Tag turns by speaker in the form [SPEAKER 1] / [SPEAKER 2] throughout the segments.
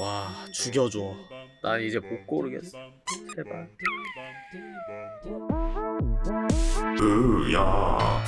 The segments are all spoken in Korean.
[SPEAKER 1] 와 죽여줘. 난 이제 못 고르겠어. 제발.
[SPEAKER 2] 으야.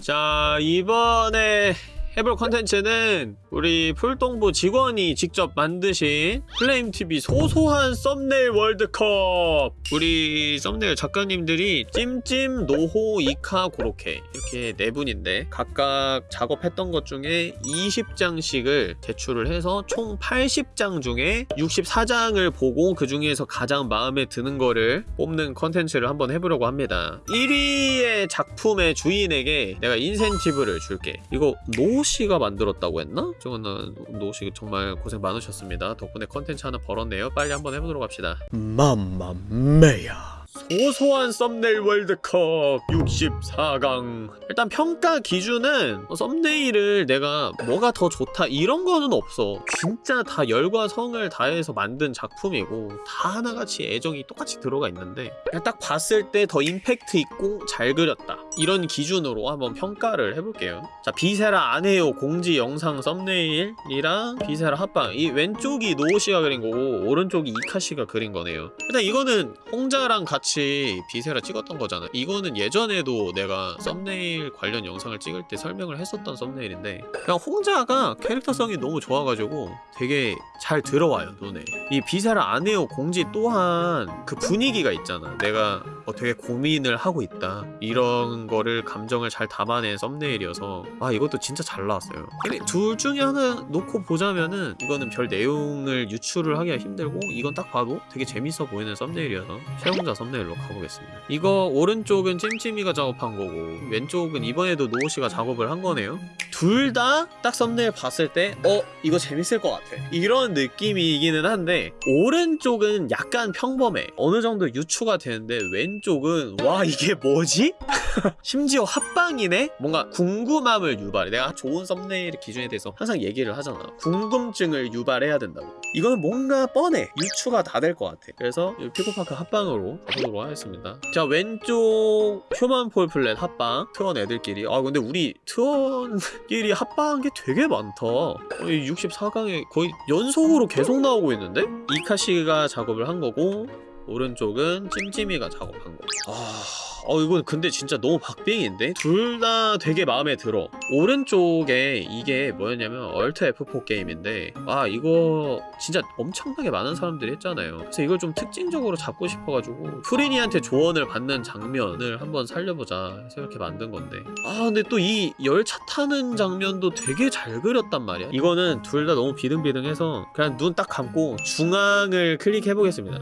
[SPEAKER 1] 자 이번에 해볼 컨텐츠는 우리 풀동부 직원이 직접 만드신 플레임TV 소소한 썸네일 월드컵. 우리 썸네일 작가님들이 찜찜, 노호, 이카, 고로케 이렇게 네 분인데 각각 작업했던 것 중에 20장씩을 제출을 해서 총 80장 중에 64장을 보고 그 중에서 가장 마음에 드는 거를 뽑는 컨텐츠를 한번 해보려고 합니다. 1위의 작품의 주인에게 내가 인센티브를 줄게. 이거 노 씨가 만들었다고 했나? 저거는 노씨 정말 고생 많으셨습니다. 덕분에 컨텐츠 하나 벌었네요. 빨리 한번 해보도록 합시다. 맘마메야 소소한 썸네일 월드컵 64강. 일단 평가 기준은 뭐 썸네일을 내가 뭐가 더 좋다 이런 거는 없어. 진짜 다 열과 성을 다해서 만든 작품이고 다 하나같이 애정이 똑같이 들어가 있는데 딱 봤을 때 더 임팩트 있고 잘 그렸다. 이런 기준으로 한번 평가를 해볼게요. 자 비세라 안해요 공지 영상 썸네일이랑 비세라 합방. 이 왼쪽이 노호씨가 그린 거고 오른쪽이 이카씨가 그린 거네요. 일단 이거는 홍자랑 같이 비세라 찍었던 거잖아. 이거는 예전에도 내가 썸네일 관련 영상을 찍을 때 설명을 했었던 썸네일인데 그냥 홍자가 캐릭터성이 너무 좋아가지고 되게 잘 들어와요 눈에. 이 비세라 안해요 공지 또한 그 분위기가 있잖아. 내가 어, 되게 고민을 하고 있다. 이런 거를 감정을 잘 담아낸 썸네일이어서 아 이것도 진짜 잘 나왔어요. 근데 둘 중에 하나 놓고 보자면은 이거는 별 내용을 유출을 하기가 힘들고 이건 딱 봐도 되게 재밌어 보이는 썸네일이어서 최홍자 썸네일로 가보겠습니다. 이거 오른쪽은 찜찜이가 작업한 거고 왼쪽은 이번에도 노호씨가 작업을 한 거네요. 둘 다 딱 썸네일 봤을 때 어? 이거 재밌을 것 같아. 이런 느낌이기는 한데 오른쪽은 약간 평범해. 어느 정도 유추가 되는데 왼쪽은 와 이게 뭐지? 심지어 합방이네? 뭔가 궁금함을 유발해. 내가 좋은 썸네일 기준에 대해서 항상 얘기를 하잖아. 궁금증을 유발해야 된다고. 이거는 뭔가 뻔해. 유추가 다 될 것 같아. 그래서 이 피코파크 합방으로 가보도록 하겠습니다. 자 왼쪽 Human Fall Flat 합방 트원 애들끼리. 아 근데 우리 트원끼리 합방한 게 되게 많다. 거의 64강에 거의 연속으로 계속 나오고 있는데? 이카씨가 작업을 한 거고 오른쪽은 찜찜이가 작업한 거. 아, 어 이건 근데 진짜 너무 박빙인데 둘 다 되게 마음에 들어. 오른쪽에 이게 뭐였냐면 Alt F4 게임인데 아 이거 진짜 엄청나게 많은 사람들이 했잖아요. 그래서 이걸 좀 특징적으로 잡고 싶어가지고 프리니한테 조언을 받는 장면을 한번 살려보자 해서 이렇게 만든 건데 아 근데 또 이 열차 타는 장면도 되게 잘 그렸단 말이야. 이거는 둘 다 너무 비등비등해서 그냥 눈 딱 감고 중앙을 클릭해 보겠습니다.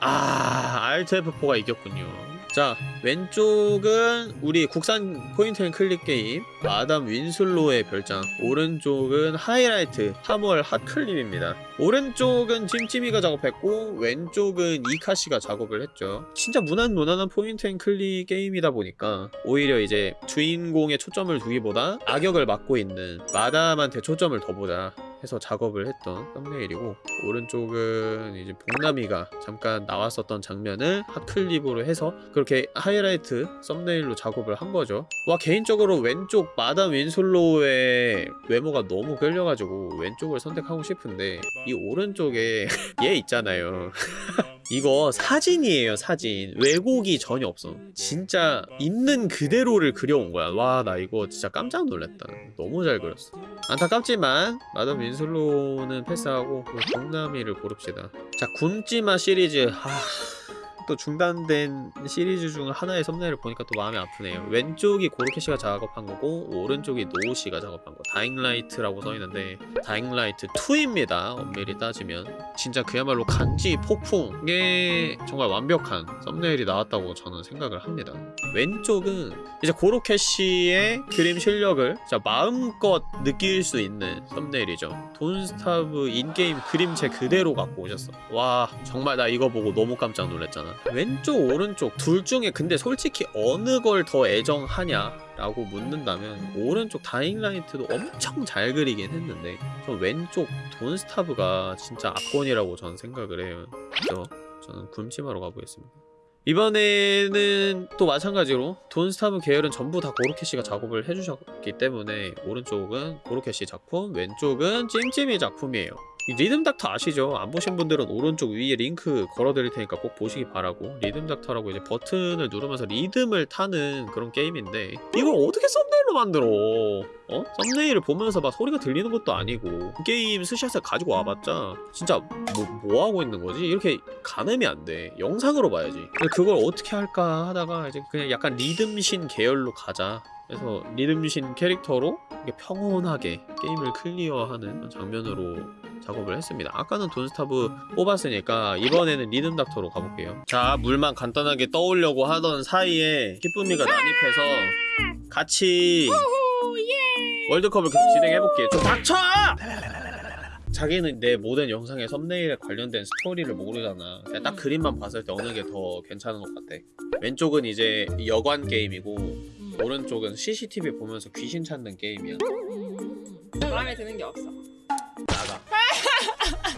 [SPEAKER 1] 아, Alt F4가 이겼군요. 자, 왼쪽은 우리 국산 point and click 게임 마담 윈슬로의 별장 오른쪽은 하이라이트 3월 hot clip입니다. 오른쪽은 찜찜이가 작업했고 왼쪽은 이카씨가 작업을 했죠. 진짜 무난 무난한 point and click 게임이다 보니까 오히려 이제 주인공에 초점을 두기보다 악역을 맡고 있는 마담한테 초점을 더 보자 해서 작업을 했던 썸네일이고 오른쪽은 이제 복남이가 잠깐 나왔었던 장면을 핫클립으로 해서 그렇게 하이라이트 썸네일로 작업을 한 거죠. 와 개인적으로 왼쪽 마담 윈솔로의 외모가 너무 끌려가지고 왼쪽을 선택하고 싶은데 이 오른쪽에 얘 있잖아요 이거 사진이에요 사진. 왜곡이 전혀 없어. 진짜 있는 그대로를 그려온 거야. 와 나 이거 진짜 깜짝 놀랐다. 너무 잘 그렸어. 안타깝지만 마담 윈슬로는 패스하고 동남이를 고릅시다. 자 굶지마 시리즈. 하... 또 중단된 시리즈 중 하나의 썸네일을 보니까 또 마음이 아프네요. 왼쪽이 고르케씨가 작업한 거고 오른쪽이 노우씨가 작업한 거. 다잉라이트라고 써있는데 다잉라이트 2입니다. 엄밀히 따지면. 진짜 그야말로 간지 폭풍에 정말 완벽한 썸네일이 나왔다고 저는 생각을 합니다. 왼쪽은 이제 고로케씨의 그림 실력을 진짜 마음껏 느낄 수 있는 썸네일이죠. 돈스타브 인게임 그림체 그대로 갖고 오셨어. 와 정말 나 이거 보고 너무 깜짝 놀랐잖아 왼쪽 오른쪽 둘 중에 근데 솔직히 어느 걸 더 애정하냐 라고 묻는다면 오른쪽 다잉라이트도 엄청 잘 그리긴 했는데 저 왼쪽 돈스타브가 진짜 압권이라고 저는 생각을 해요. 그래서 저는 굶치마로 가보겠습니다. 이번에는 또 마찬가지로 돈스타브 계열은 전부 다 고로케씨가 작업을 해주셨기 때문에 오른쪽은 고로케씨 작품 왼쪽은 찜찜이 작품이에요. 이 리듬 닥터 아시죠? 안 보신 분들은 오른쪽 위에 링크 걸어드릴 테니까 꼭 보시기 바라고 리듬 닥터라고 이제 버튼을 누르면서 리듬을 타는 그런 게임인데 이걸 어떻게 썸네일로 만들어 어? 썸네일을 보면서 막 소리가 들리는 것도 아니고 게임 스샷을 가지고 와봤자 진짜 뭐, 뭐 하고 있는 거지? 이렇게 가늠이 안 돼 영상으로 봐야지 근데 그걸 어떻게 할까 하다가 이제 그냥 약간 리듬신 계열로 가자 그래서 리듬신 캐릭터로 평온하게 게임을 클리어하는 장면으로 작업을 했습니다. 아까는 돈스타브 뽑았으니까 이번에는 리듬 닥터로 가볼게요. 자, 물만 간단하게 떠오려고 하던 사이에 기쁨이가 난입해서 같이 월드컵을 계속 진행해볼게요. 좀 닥쳐! 자기는 내 모든 영상의 썸네일에 관련된 스토리를 모르잖아. 그냥 딱 그림만 봤을 때 어느 게 더 괜찮은 것 같아. 왼쪽은 이제 여관 게임이고 오른쪽은 CCTV 보면서 귀신 찾는 게임이야.
[SPEAKER 2] 마음에 드는 게 없어.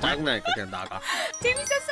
[SPEAKER 1] 짜증나니까 그냥 나가.
[SPEAKER 2] 재밌었어요.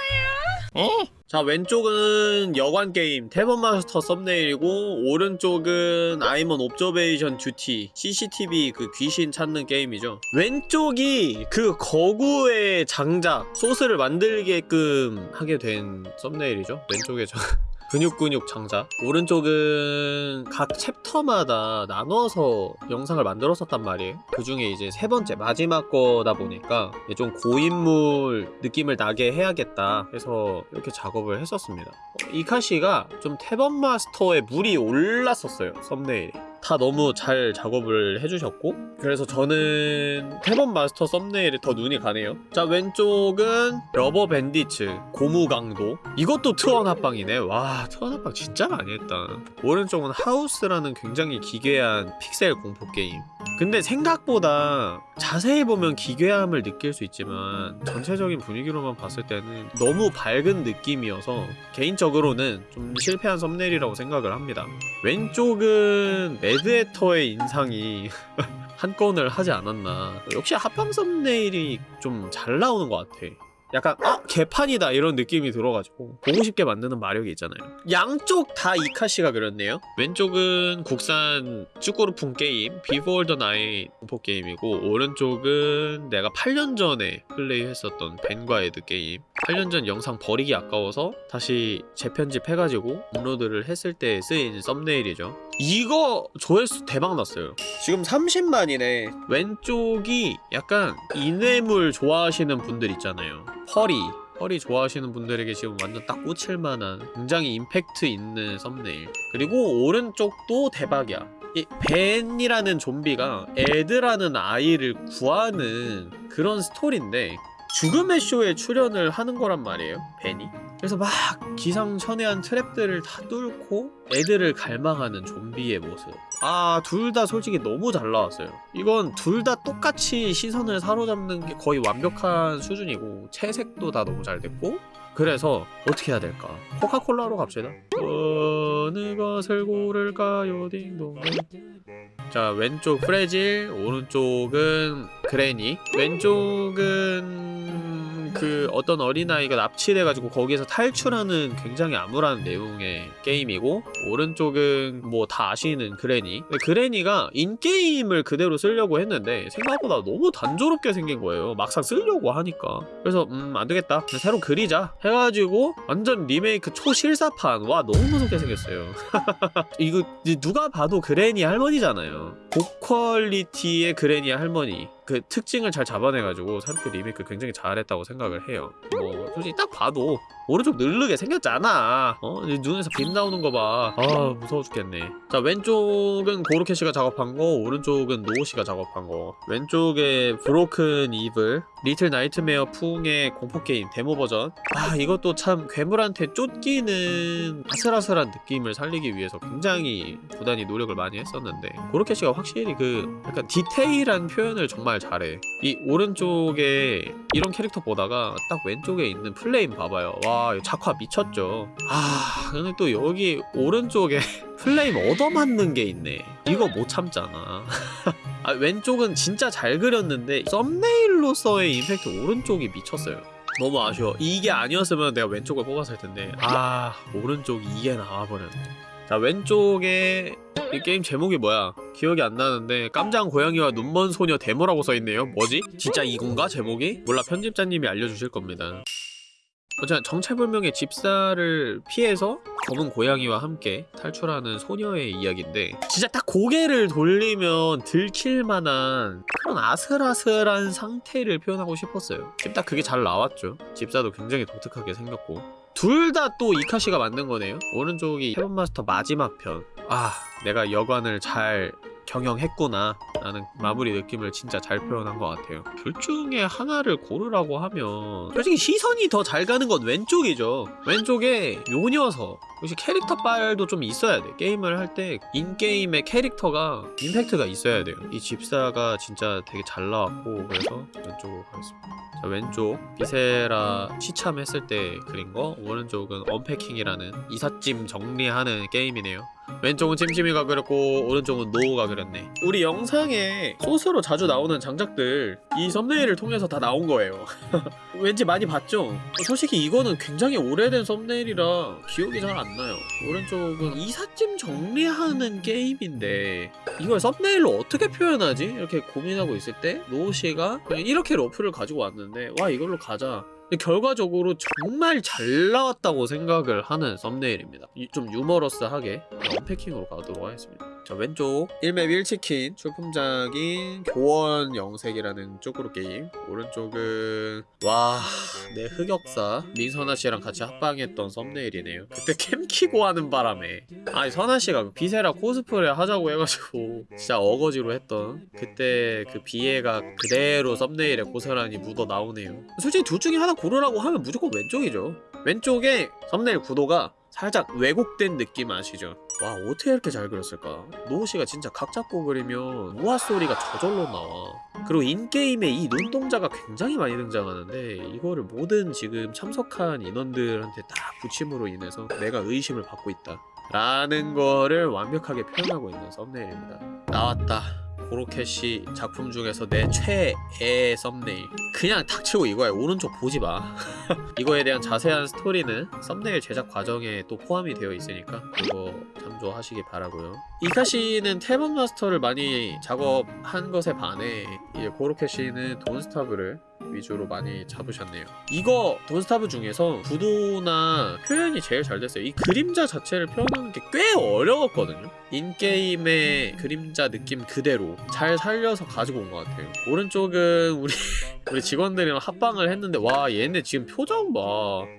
[SPEAKER 1] 자 왼쪽은 여관 게임. Tavern Master 썸네일이고 오른쪽은 I'm on Observation Duty. CCTV 그 귀신 찾는 게임이죠. 왼쪽이 그 거구의 장작 소스를 만들게끔 하게 된 썸네일이죠. 왼쪽에 저 근육근육 장작? 오른쪽은 각 챕터마다 나눠서 영상을 만들었었단 말이에요. 그 중에 이제 세 번째 마지막 거다 보니까 좀 고인물 느낌을 나게 해야겠다 해서 이렇게 작업을 했었습니다. 어, 이카 씨가 좀 Tavern Master에 물이 올랐었어요 썸네일에 다 너무 잘 작업을 해주셨고 그래서 저는 Tavern Master 썸네일에 더 눈이 가네요. 자 왼쪽은 Rubber Bandits 고무 강도. 이것도 트원 합방이네. 와 트원 합방 진짜 많이 했다. 오른쪽은 House라는 굉장히 기괴한 픽셀 공포 게임. 근데 생각보다 자세히 보면 기괴함을 느낄 수 있지만 전체적인 분위기로만 봤을 때는 너무 밝은 느낌이어서 개인적으로는 좀 실패한 썸네일이라고 생각을 합니다. 왼쪽은 매드해터의 인상이 한 건을 하지 않았나. 역시 합방 썸네일이 좀 잘 나오는 것 같아. 약간 아 개판이다 이런 느낌이 들어가지고. 보고 싶게 만드는 마력이 있잖아요. 양쪽 다 이카 씨가 그렸네요. 왼쪽은 국산 쯔꾸르풍 게임 Before the Night 공포 게임이고 오른쪽은 내가 8년 전에 플레이했었던 벤과 에드 게임. 8년 전 영상 버리기 아까워서 다시 재편집해가지고 업로드를 했을 때 쓰인 썸네일이죠 이거 조회수 대박 났어요. 지금 30만이네. 왼쪽이 약간 인외물 좋아하시는 분들 있잖아요. 펄이 펄이 좋아하시는 분들에게 지금 완전 딱 꽂힐 만한 굉장히 임팩트 있는 썸네일. 그리고 오른쪽도 대박이야. 이 벤이라는 좀비가 에드라는 아이를 구하는 그런 스토리인데 죽음의 쇼에 출연을 하는 거란 말이에요 벤이 그래서 막 기상천외한 트랩들을 다 뚫고 애들을 갈망하는 좀비의 모습. 아 둘 다 솔직히 너무 잘 나왔어요. 이건 둘 다 똑같이 시선을 사로잡는 게 거의 완벽한 수준이고 채색도 다 너무 잘 됐고 그래서 어떻게 해야 될까? 코카콜라로 갑시다. 어느 것을 고를까요? 딩동 자 왼쪽 프레질 오른쪽은 그레니 왼쪽은 그 어떤 어린아이가 납치돼가지고 거기에서 탈출하는 굉장히 암울한 내용의 게임이고 오른쪽은 뭐 다 아시는 그레니 근데 그레니가 인게임을 그대로 쓰려고 했는데 생각보다 너무 단조롭게 생긴 거예요. 막상 쓰려고 하니까. 그래서 음 안되겠다. 새로 그리자 해가지고 완전 리메이크 초실사판. 와 너무 무섭게 생겼어요. 이거 누가 봐도 그레니 할머니잖아요. 고퀄리티의 그레니 할머니 그 특징을 잘 잡아내가지고 새롭게 리메이크 굉장히 잘했다고 생각을 해요. 뭐 솔직히 딱 봐도 오른쪽 누르게 생겼잖아. 어? 이 눈에서 빛 나오는 거봐 아 무서워 죽겠네. 자 왼쪽은 고로케 씨가 작업한 거 오른쪽은 노우 씨가 작업한 거. 왼쪽에 Broken Evil Little Nightmare 풍의 공포게임 데모 버전. 아 이것도 참 괴물한테 쫓기는 아슬아슬한 느낌을 살리기 위해서 굉장히 부단히 노력을 많이 했었는데 고로케 씨가 확실히 그 약간 디테일한 표현을 정말 잘해. 이 오른쪽에 이런 캐릭터 보다가 딱 왼쪽에 있는 플레임 봐봐요. 와 작화 미쳤죠. 아 근데 또 여기 오른쪽에 플레임 얻어맞는 게 있네. 이거 못 참잖아. 아, 왼쪽은 진짜 잘 그렸는데 썸네일로서의 임팩트 오른쪽이 미쳤어요. 너무 아쉬워. 이게 아니었으면 내가 왼쪽을 뽑았을 텐데. 아 오른쪽 이게 나와버렸네. 자 왼쪽에 이 게임 제목이 뭐야 기억이 안 나는데 깜장 고양이와 눈먼 소녀 데모라고 써있네요. 뭐지? 진짜 이건가? 제목이? 몰라. 편집자님이 알려주실 겁니다. 어쨌든 정체불명의 집사를 피해서 검은 고양이와 함께 탈출하는 소녀의 이야기인데 진짜 딱 고개를 돌리면 들킬만한 그런 아슬아슬한 상태를 표현하고 싶었어요. 지금 딱 그게 잘 나왔죠. 집사도 굉장히 독특하게 생겼고. 둘 다 또 이카시가 만든 거네요. 오른쪽이 헤븐마스터 마지막 편 아 내가 여관을 잘 경영했구나 라는 마무리 느낌을 진짜 잘 표현한 것 같아요. 둘 중에 하나를 고르라고 하면 솔직히 시선이 더 잘 가는 건 왼쪽이죠. 왼쪽에 요 녀석. 역시 캐릭터 빨도 좀 있어야 돼. 게임을 할 때 인게임의 캐릭터가 임팩트가 있어야 돼요. 이 집사가 진짜 되게 잘 나왔고 그래서 왼쪽으로 가겠습니다. 자 왼쪽. Viscera 시참했을 때 그린 거. 오른쪽은 Unpacking이라는 이삿짐 정리하는 게임이네요. 왼쪽은 찜찜이가 그렸고 오른쪽은 노우가 그렸네. 우리 영상 에 소스로 자주 나오는 장작들 이 썸네일을 통해서 다 나온 거예요. 왠지 많이 봤죠? 솔직히 이거는 굉장히 오래된 썸네일이라 기억이 잘 안 나요. 오른쪽은 이삿짐 정리하는 게임인데 이걸 썸네일로 어떻게 표현하지? 이렇게 고민하고 있을 때 노우씨가 그냥 이렇게 러프를 가지고 왔는데 와 이걸로 가자. 결과적으로 정말 잘 나왔다고 생각을 하는 썸네일입니다. 이- 좀 유머러스하게 Unpacking으로 가도록 하겠습니다 자 왼쪽. 1맵 1치킨 출품작인 교원 영색이라는 쯔꾸르 게임. 오른쪽은 와 내 흑역사. 민선아씨랑 같이 합방했던 썸네일이네요. 그때 캠 키고 하는 바람에. 아니 선아씨가 그 Viscera 코스프레 하자고 해가지고 진짜 어거지로 했던. 그때 그 비애가 그대로 썸네일에 고스란히 묻어 나오네요. 솔직히 둘 중에 하나 고르라고 하면 무조건 왼쪽이죠. 왼쪽에 썸네일 구도가 살짝 왜곡된 느낌 아시죠? 와 어떻게 이렇게 잘 그렸을까? 노우씨가 진짜 각 잡고 그리면 우아 소리가 저절로 나와 그리고 인게임에 이 눈동자가 굉장히 많이 등장하는데 이거를 모든 지금 참석한 인원들한테 다 붙임으로 인해서 내가 의심을 받고 있다 라는 거를 완벽하게 표현하고 있는 썸네일입니다 나왔다 고로케시 작품 중에서 내 최애 썸네일. 그냥 닥치고 이거야. 오른쪽 보지마. 이거에 대한 자세한 스토리는 썸네일 제작 과정에 또 포함이 되어 있으니까 그거 참조하시기 바라고요 이카시는 태번 마스터를 많이 작업한 것에 반해 이제 고로케시는 돈스타브를 위주로 많이 잡으셨네요. 이거 돈스타브 중에서 구도나 표현이 제일 잘 됐어요. 이 그림자 자체를 표현하는 게 꽤 어려웠거든요. 인게임의 그림자 느낌 그대로 잘 살려서 가지고 온 것 같아요. 오른쪽은 우리 우리 직원들이랑 합방을 했는데 와 얘네 지금 표정 봐.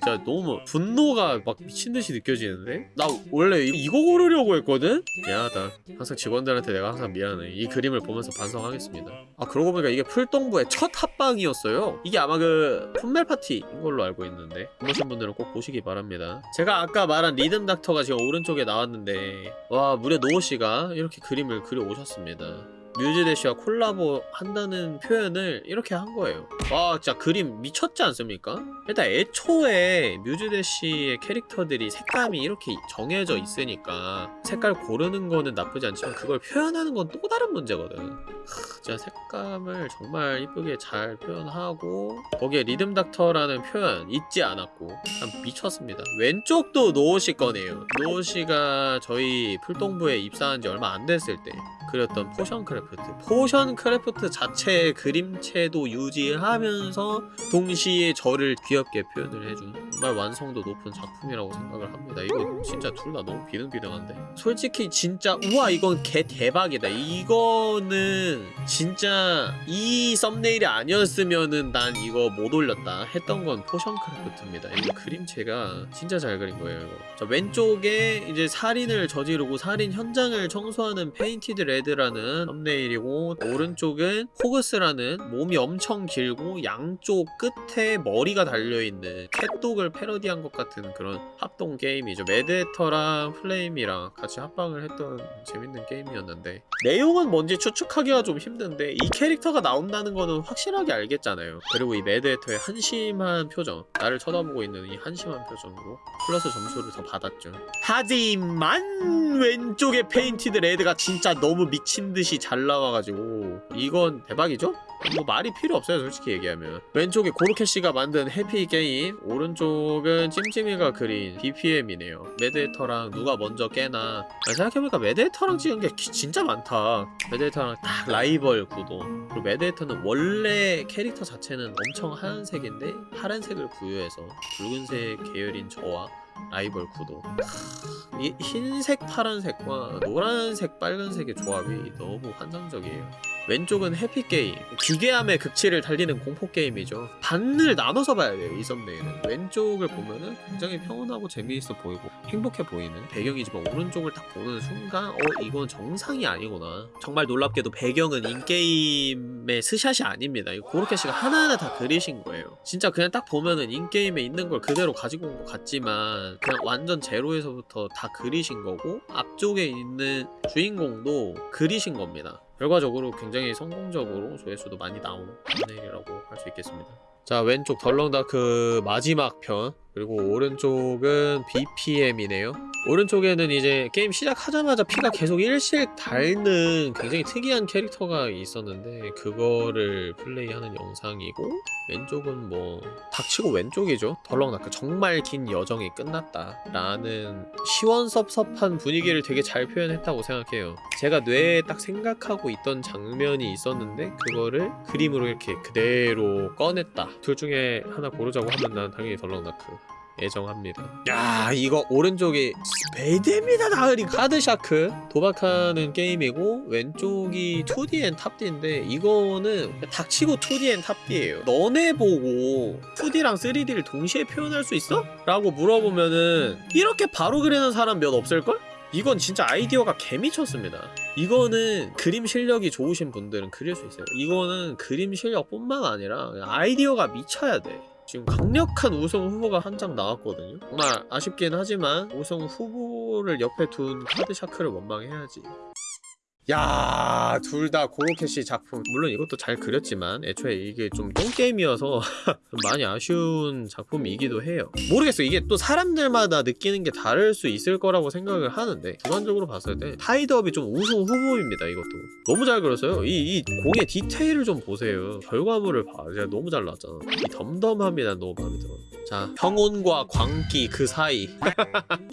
[SPEAKER 1] 진짜 너무 분노가 막 미친듯이 느껴지는데? 나 원래 이- 이거 고르려고 했거든? 미안하다. 항상 직원들한테 내가 항상 미안해. 이 그림을 보면서 반성하겠습니다. 아 그러고 보니까 이게 풀동부의 첫 합방이었어요. 이게 아마 그 풋멜 파티인 걸로 알고 있는데 안 보신 분들은 꼭 보시기 바랍니다. 제가 아까 말한 리듬 닥터가 지금 오른쪽에 나왔는데 와 무려 노우씨가 이렇게 그림을 그려 오셨습니다 뮤즈대시와 콜라보 한다는 표현을 이렇게 한 거예요. 와 진짜 그림 미쳤지 않습니까? 일단 애초에 Muse Dash의 캐릭터들이 색감이 이렇게 정해져 있으니까 색깔 고르는 거는 나쁘지 않지만 그걸 표현하는 건 또 다른 문제거든. 크, 진짜 색감을 정말 이쁘게 잘 표현하고 거기에 Rhythm Doctor라는 표현 잊지 않았고 참 미쳤습니다. 왼쪽도 노우 씨 거네요. 노우 씨가 저희 풀동부에 입사한 지 얼마 안 됐을 때 그렸던 Potion Craft. Potion Craft 자체의 그림체도 유지하면서 동시에 저를 귀엽게 표현을 해준 정말 완성도 높은 작품이라고 생각을 합니다. 이거 진짜 둘 다 너무 비등비등한데? 솔직히 진짜 우와 이건 개 대박이다. 이거는 진짜 이 썸네일이 아니었으면은 난 이거 못 올렸다 했던 건 Potion Craft입니다. 이거 그림체가 진짜 잘 그린 거예요 이거. 자 왼쪽에 이제 살인을 저지르고 살인 현장을 청소하는 Painted Red라는 썸네일이고 오른쪽은 PHOGS라는 몸이 엄청 길고 양쪽 끝에 머리가 달려있는 CatDog을 패러디한 것 같은 그런 협동 게임이죠. 매드해터랑 플레임이랑 같이 합방을 했던 재밌는 게임이었는데 내용은 뭔지 추측하기가 좀 힘든데 이 캐릭터가 나온다는 거는 확실하게 알겠잖아요. 그리고 이 매드해터의 한심한 표정 나를 쳐다보고 있는 이 한심한 표정으로 플러스 점수를 더 받았죠. 하지만 왼쪽에 Painted Red가 진짜 너무 미친듯이 잘 나와가지고 이건 대박이죠? 뭐 말이 필요 없어요 솔직히 얘기하면. 왼쪽에 고로케씨가 만든 Happy Game 오른쪽은 찜찜이가 그린 BPM이네요. 매드해터랑 누가 먼저 깨나. 아니, 생각해보니까 매드해터랑 찍은 게 기- 진짜 많다. 매드해터랑 딱 라이벌 구도. 그리고 Mad Hatter는 원래 캐릭터 자체는 엄청 하얀색인데 파란색을 부여해서 붉은색 계열인 저와 라이벌 구도. 이 흰색 파란색과 노란색 빨간색의 조합이 너무 환상적이에요 왼쪽은 Happy Game. 기괴함의 극치를 달리는 공포게임이죠. 반을 나눠서 봐야 돼요 이 썸네일은. 왼쪽을 보면은 굉장히 평온하고 재미있어 보이고 행복해 보이는 배경이지만 오른쪽을 딱 보는 순간 어 이건 정상이 아니구나. 정말 놀랍게도 배경은 in-game의 스샷이 아닙니다. 이거 고로케 씨가 하나하나 다 그리신 거예요. 진짜 그냥 딱 보면은 in-game에 있는 걸 그대로 가지고 온 것 같지만 그냥 완전 제로에서부터 다 그리신 거고 앞쪽에 있는 주인공도 그리신 겁니다 결과적으로 굉장히 성공적으로 조회수도 많이 나온 썸네일이라고 할 수 있겠습니다. 자 왼쪽 The Long Dark 마지막 편 그리고 오른쪽은 BPM이네요. 오른쪽에는 이제 게임 시작하자마자 피가 계속 일씩 닳는 굉장히 특이한 캐릭터가 있었는데 그거를 플레이하는 영상이고 왼쪽은 뭐 닥치고 왼쪽이죠. The Long Dark 정말 긴 여정이 끝났다 라는 시원섭섭한 분위기를 되게 잘 표현했다고 생각해요. 제가 뇌에 딱 생각하고 있던 장면이 있었는데 그거를 그림으로 이렇게 그대로 꺼냈다. 둘 중에 하나 고르자고 하면 난 당연히 The Long Dark 애정합니다. 야 이거 오른쪽이 스페이드입니다 나으리 Card Shark 도박하는 게임이고 왼쪽이 Toodee and Topdee인데 이거는 닥치고 Toodee and Topdee예요. 너네 보고 2D랑 3D를 동시에 표현할 수 있어? 라고 물어보면은 이렇게 바로 그리는 사람 몇 없을걸? 이건 진짜 아이디어가 개미쳤습니다. 이거는 그림 실력이 좋으신 분들은 그릴 수 있어요. 이거는 그림 실력뿐만 아니라 아이디어가 미쳐야 돼. 지금 강력한 우승 후보가 한 장 나왔거든요. 정말 아쉽긴 하지만 우승 후보를 옆에 둔 Card Shark를 원망해야지. 야, 둘 다 고로케 씨 작품. 물론 이것도 잘 그렸지만 애초에 이게 좀 똥게임이어서 좀 많이 아쉬운 작품이기도 해요. 모르겠어. 이게 또 사람들마다 느끼는 게 다를 수 있을 거라고 생각을 하는데 주관적으로 봤을 때 타이드업이 좀 우승 후보입니다. 이것도 너무 잘 그렸어요. 이, 이 공의 디테일을 좀 보세요. 결과물을 봐. 진짜 너무 잘 나왔잖아. 이 덤덤함이 난 너무 마음에 들어. 자, 평온과 광기 그 사이.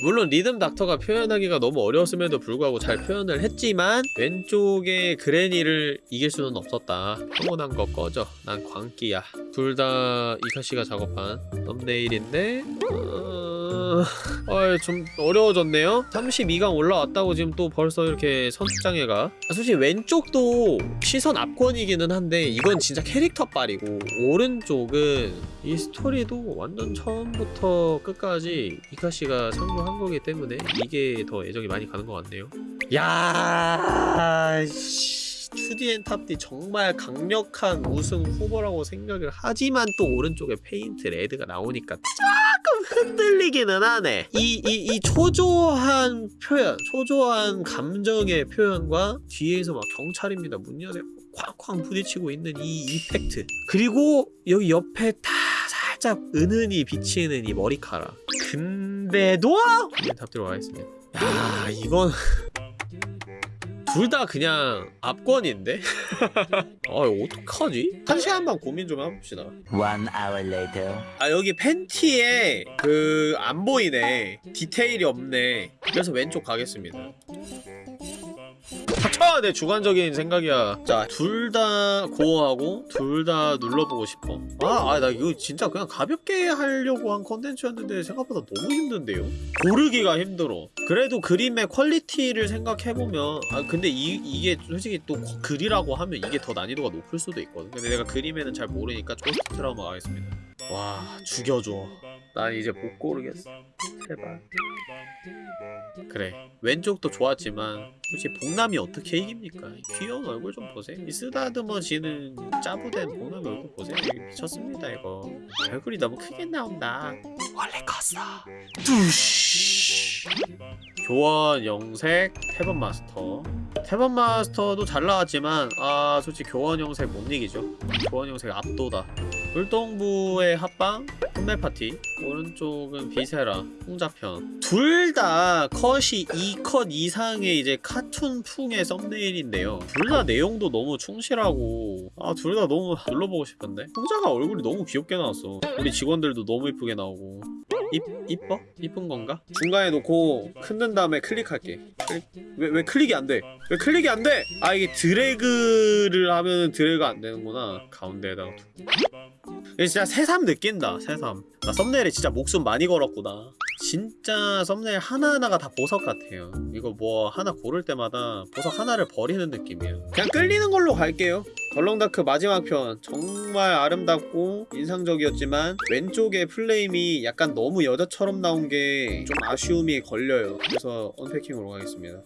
[SPEAKER 1] 물론 리듬 닥터가 표현하기가 너무 어려웠음에도 불구하고 잘 표현을 했지만 왼쪽의 그레니를 이길 수는 없었다. 평온한 거 꺼져. 난 광기야. 둘 다 이카씨가 작업한 썸네일인데 어... 어... 좀 어려워졌네요. 32강 올라왔다고 지금 또 벌써 이렇게 선수장애가 아, 솔직히 왼쪽도 시선 압권이기는 한데 이건 진짜 캐릭터 빨이고 오른쪽은 이 스토리도 완전 처음부터 끝까지 이카씨가 참고한 거기 때문에 이게 더 애정이 많이 가는 것 같네요. 야, 씨. Toodee and Topdee 정말 강력한 우승 후보라고 생각을 하지만 또 오른쪽에 Paint Red가 나오니까 조금 흔들리기는 하네. 이, 이, 이 초조한 표현, 초조한 감정의 표현과 뒤에서 막 경찰입니다. 문 여세요. 쾅쾅 부딪히고 있는 이 effect. 그리고 여기 옆에 다 살짝 은은히 비치는 이 머리카락. 근데도 Topdee 들어가겠습니다. 야, 이건 둘 다 그냥 압권인데? 아 어떡하지? 한 시간만 고민 좀 해봅시다
[SPEAKER 3] One hour later.
[SPEAKER 1] 아 여기 팬티에 그 안 보이네 디테일이 없네 그래서 왼쪽 가겠습니다 닥쳐! 내 주관적인 생각이야. 자 둘 다 gore하고 둘 다 눌러보고 싶어. 아아나 이거 진짜 그냥 가볍게 하려고 한 컨텐츠였는데 생각보다 너무 힘든데요? 고르기가 힘들어. 그래도 그림의 퀄리티를 생각해보면 아 근데 이, 이게 솔직히 또 글이라고 하면 이게 더 난이도가 높을 수도 있거든. 근데 내가 그림에는 잘 모르니까 Post Trauma 가겠습니다. 와 죽여줘 난 이제 못 고르겠어. 제발 그래. 왼쪽도 좋았지만 솔직히 복남이 어떻게 이깁니까? 이 귀여운 얼굴 좀 보세요. 이 쓰다듬어지는 짜부된 복남 얼굴 보세요. 미쳤습니다 이거. 얼굴이 너무 크게 나온다. 원래 컸어. 뚜쉬 교원 영색 태번 마스터. 태번 마스터도 잘 나왔지만 아 솔직히 교원 영색 못 이기죠. 교원 영색 압도다 불동부의 합방 혼매 파티. 오른쪽은 Viscera 홍자편. 둘 다 컷이 2컷 이상의 이제 카툰풍의 썸네일인데요. 둘 다 내용도 너무 충실하고 아 둘 다 너무 눌러보고 싶은데? 홍자가 얼굴이 너무 귀엽게 나왔어. 우리 직원들도 너무 이쁘게 나오고 이, 이뻐? 이쁜 건가? 중간에 놓고 흔든 다음에 클릭할게 클릭. 왜, 왜 클릭이 안 돼? 왜 클릭이 안 돼? 아 이게 드래그를 하면 드래그 안 되는구나 가운데에다가 진짜 새삼 느낀다 새삼. 나 썸네일에 진짜 목숨 많이 걸었구나. 진짜 썸네일 하나하나가 다 보석 같아요. 이거 뭐 하나 고를 때마다 보석 하나를 버리는 느낌이에요 그냥 끌리는 걸로 갈게요. 덜렁다크 마지막 편. 정말 아름답고 인상적이었지만 왼쪽에 플레임이 약간 너무 여자처럼 나온 게 좀 아쉬움이 걸려요. 그래서 언패킹으로 가겠습니다.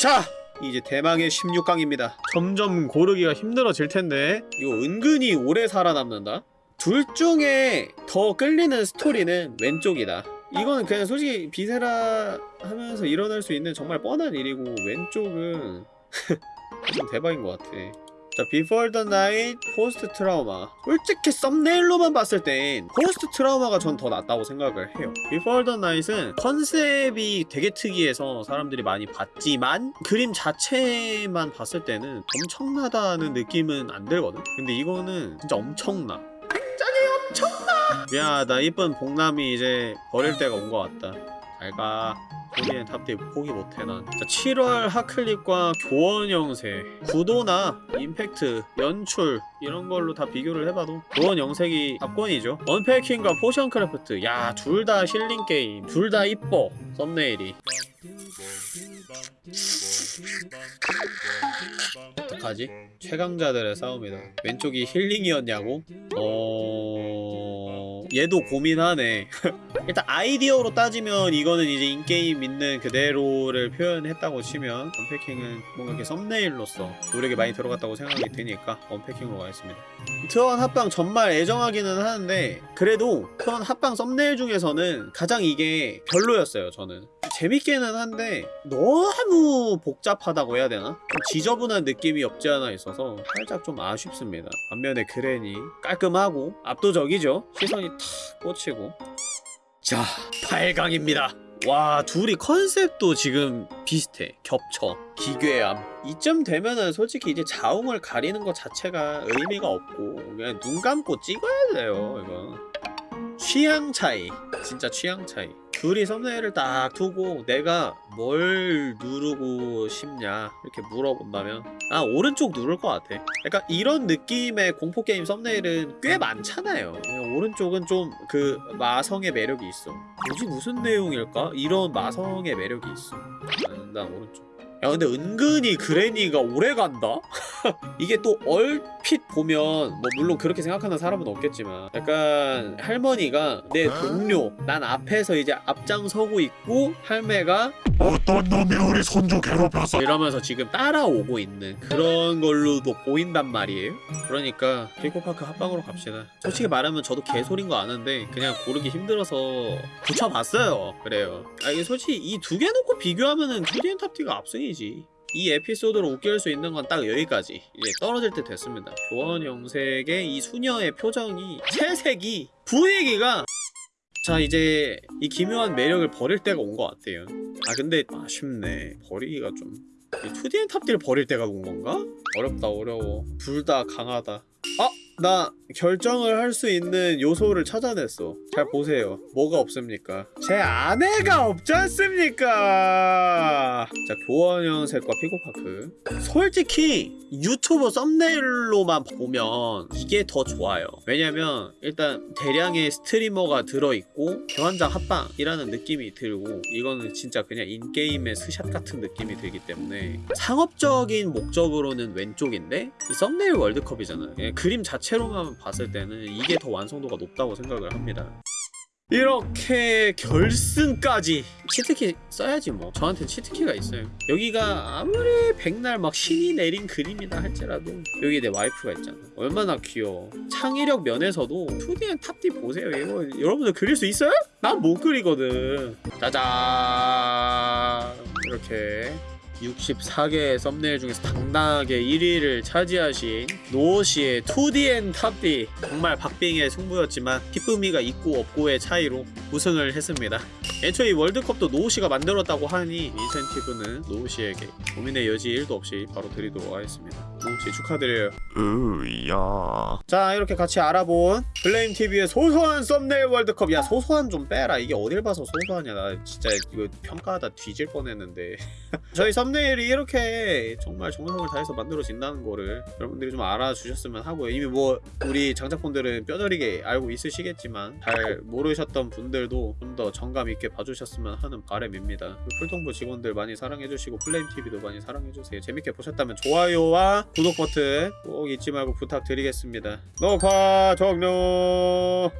[SPEAKER 1] 자! 이제 대망의 16강입니다. 점점 고르기가 힘들어질 텐데 이거 은근히 오래 살아남는다? 둘 중에 더 끌리는 스토리는 왼쪽이다. 이거는 그냥 솔직히 Viscera 하면서 일어날 수 있는 정말 뻔한 일이고 왼쪽은 좀 대박인 것 같아 자, Before the Night, Post Trauma. 솔직히 썸네일로만 봤을 땐 Post Trauma가 전 더 낫다고 생각을 해요. Before the Night은 컨셉이 되게 특이해서 사람들이 많이 봤지만 그림 자체만 봤을 때는 엄청나다는 느낌은 안 들거든? 근데 이거는 진짜 엄청나. 굉장히 엄청나! 미안하다. 이쁜 복남이 이제 버릴 때가 온 것 같다. 잘 가. 우리는 Topdee 포기 못해 난. 자, 7월 하클립과 교원 영세, 구도나 임팩트, 연출 이런 걸로 다 비교를 해봐도 교원 영색이 압권이죠. Unpacking과 Potion Craft, 야 둘다 힐링 게임, 둘 다 이뻐 썸네일이. 어떡하지? 최강자들의 싸움이다. 왼쪽이 힐링이었냐고? 어... 얘도 고민하네. 일단 아이디어로 따지면 이거는 이제 인게임 있는 그대로를 표현했다고 치면 언패킹은 뭔가 이렇게 썸네일로서 노력이 많이 들어갔다고 생각이 드니까 언패킹으로 가겠습니다. 트원 합방 정말 애정하기는 하는데 그래도 트원 합방 썸네일 중에서는 가장 이게 별로였어요 저는. 재밌기는 한데 너무 복잡하다고 해야 되나? 좀 지저분한 느낌이 없지 않아 있어서 살짝 좀 아쉽습니다. 반면에 그랜이 깔끔하고 압도적이죠? 시선이 탁 꽂히고 자, 8강입니다. 와, 둘이 컨셉도 지금 비슷해. 겹쳐. 기괴함. 이쯤 되면은 솔직히 이제 자웅을 가리는 것 자체가 의미가 없고 그냥 눈 감고 찍어야 돼요, 이거. 취향 차이. 진짜 취향 차이. 둘이 썸네일을 딱 두고 내가 뭘 누르고 싶냐 이렇게 물어본다면 아 오른쪽 누를 것 같아. 약간 이런 느낌의 공포게임 썸네일은 꽤 많잖아요. 오른쪽은 좀 그 마성의 매력이 있어. 뭐지? 무슨 내용일까? 이런 마성의 매력이 있어. 난, 난 오른쪽 야 근데 은근히 그레니가 오래 간다? 이게 또 얼핏 보면 뭐 물론 그렇게 생각하는 사람은 없겠지만 약간 할머니가 내 동료 난 앞에서 이제 앞장서고 있고 할매가
[SPEAKER 4] 어떤 놈이 우리 손주 괴롭혀서
[SPEAKER 1] 이러면서 지금 따라오고 있는 그런 걸로도 보인단 말이에요. 그러니까 피코파크 합방으로 갑시다. 솔직히 말하면 저도 개소린 거 아는데 그냥 고르기 힘들어서 붙여봤어요. 그래요. 아 이게 솔직히 이 두 개 놓고 비교하면은 투디엔 탑티가 압 승이지. 이 에피소드로 웃길 수 있는 건 딱 여기까지. 이제 떨어질 때 됐습니다. 교원 영색의 이 수녀의 표정이 채색이 분위기가. 자 이제 이 기묘한 매력을 버릴 때가 온 것 같아요. 아 근데 아쉽네. 버리기가 좀. 2D엔 탑딜 버릴 때가 온 건가? 어렵다 어려워. 둘 다 강하다. 아! 나 결정을 할 수 있는 요소를 찾아냈어. 잘 보세요. 뭐가 없습니까? 제 아내가 없지 않습니까? 자 교원현색과 Pico Park. 솔직히 유튜브 썸네일로만 보면 이게 더 좋아요. 왜냐면 일단 대량의 스트리머가 들어있고 교환장 합방이라는 느낌이 들고 이거는 진짜 그냥 in-game의 스샷 같은 느낌이 들기 때문에 상업적인 목적으로는 왼쪽인데 이 썸네일 월드컵이잖아요. 그냥 그림 자체로만 봤을 때는 이게 더 완성도가 높다고 생각을 합니다. 이렇게 결승까지 치트키 써야지 뭐. 저한테 치트키가 있어요. 여기가 아무리 백날 막 신이 내린 그림이다 할지라도 여기 내 와이프가 있잖아. 얼마나 귀여워. 창의력 면에서도 2D엔 탑D 보세요. 이거 여러분들 그릴 수 있어요? 난 못 그리거든. 짜잔! 이렇게 64개의 썸네일 중에서 당당하게 1위를 차지하신 노시의 2D엔 탑D 정말 박빙의 승부였지만 기쁨이가 있고 없고의 차이로 우승을 했습니다. 애초에 이 월드컵도 노우시가 만들었다고 하니 인센티브는 노우시에게 고민의 여지 1도 없이 바로 드리도록 하겠습니다 노우시 축하드려요.
[SPEAKER 4] 으야.
[SPEAKER 1] 자 이렇게 같이 알아본 블레임TV의 소소한 썸네일 월드컵. 야 소소한 좀 빼라. 이게 어딜 봐서 소소하냐. 나 진짜 이거 평가하다 뒤질 뻔했는데. 저희 썸네일이 이렇게 정말 정성을 다해서 만들어진다는 거를 여러분들이 좀 알아주셨으면 하고요. 이미 뭐 우리 장작분들은 뼈저리게 알고 있으시겠지만 잘 모르셨던 분들도 좀 더 정감 있게 봐주셨으면 하는 바람입니다. 풀동부 직원들 많이 사랑해주시고 플레임TV도 많이 사랑해주세요. 재밌게 보셨다면 좋아요와 구독 버튼 꼭 잊지 말고 부탁드리겠습니다. 녹화 종료